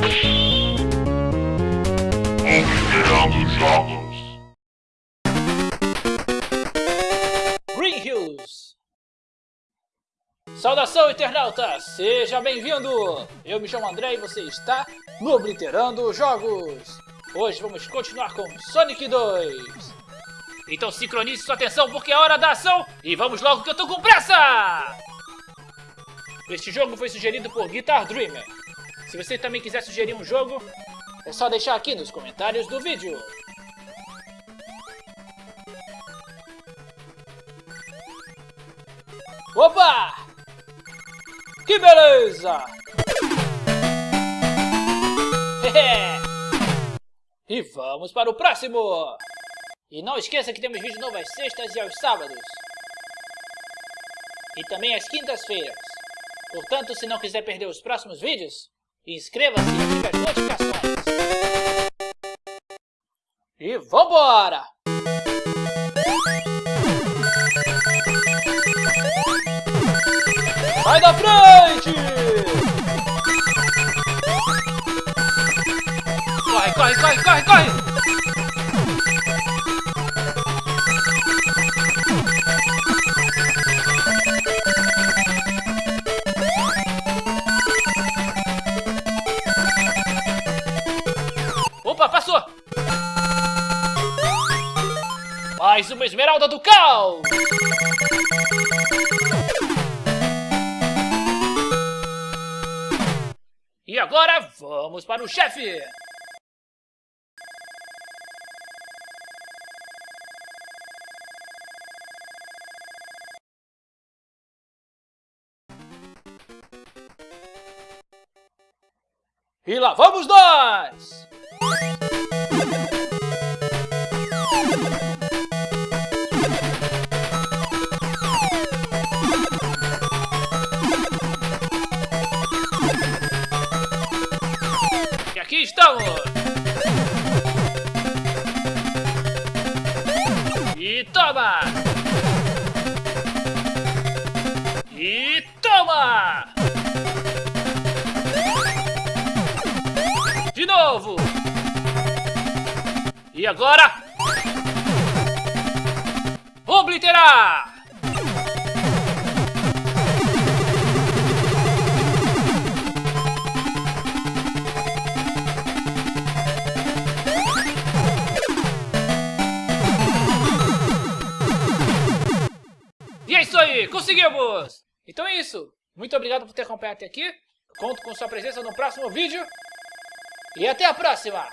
Obliterando jogos. Green Hills. Saudação, internauta! Seja bem-vindo! Eu me chamo André e você está no Obliterando Jogos. Hoje vamos continuar com Sonic 2. Então sincronize sua atenção porque é hora da ação e vamos logo que eu tô com pressa! Este jogo foi sugerido por Guitar Dreamer. Se você também quiser sugerir um jogo, é só deixar aqui nos comentários do vídeo. Opa! Que beleza! e vamos para o próximo! E não esqueça que temos vídeo novo às sextas e aos sábados. E também às quintas-feiras. Portanto, se não quiser perder os próximos vídeos, inscreva-se e ative as notificações. E vambora! Sai da frente! Opa, passou! Mais uma esmeralda do caos! E agora vamos para o chefe! E lá vamos nós! E aqui estamos! E toma! E toma! De novo! E agora? Obliterar! E é isso aí, conseguimos! Então é isso. Muito obrigado por ter acompanhado até aqui. Conto com sua presença no próximo vídeo. E até a próxima!